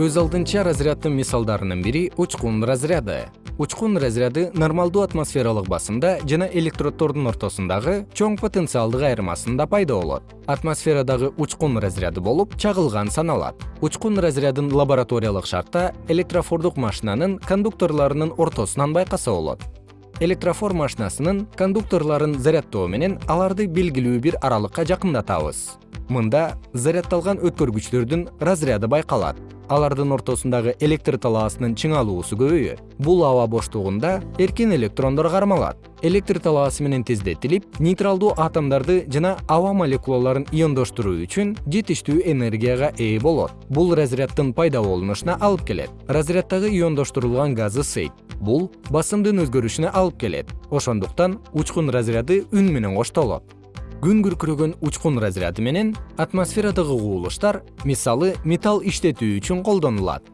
өз алдынча разряддын мисалдарынын бири учкун разряды. Учкун разряды нормалдуу атмосфералык басымда жана электроддордун ортосундагы чоң потенциалдык айырмасында пайда болот. Атмосферадагы учкун разряды болуп чагылган саналат. Учкун разрядын лабораториялык шартта электрофордук машинанын кондукторлорунун ортосунан байкаса болот. Электрофор машинасынын кондукторлорун заряддоо менен аларды белгилүү бир аралыкка жакындатабыз мында заряддалган өткөргүчтөрдүн разряды байкалат. Алардын ортосундагы электр талаасынын чыңалуусу көбөйөт бул аба боштугунда эркин электрондор кармалат. Электр талаасы менен тездетилип нейтралдуу атомдорду жана аба молекулаларын иондоштуруу үчүн жетиштүү энергияга ээ болот. Бул разряддын пайда болунушуна алып келет. Разряддагы иондоштурулган газы сейт бул басымдын өзгөрүшүнө алып келет. Ошондуктан учкун разряды үн менен коштолот күн күркүрөгөн учкун разряды менен атмосферадагы кубулуштар мисалы металл иштетүү үчүн колдонулат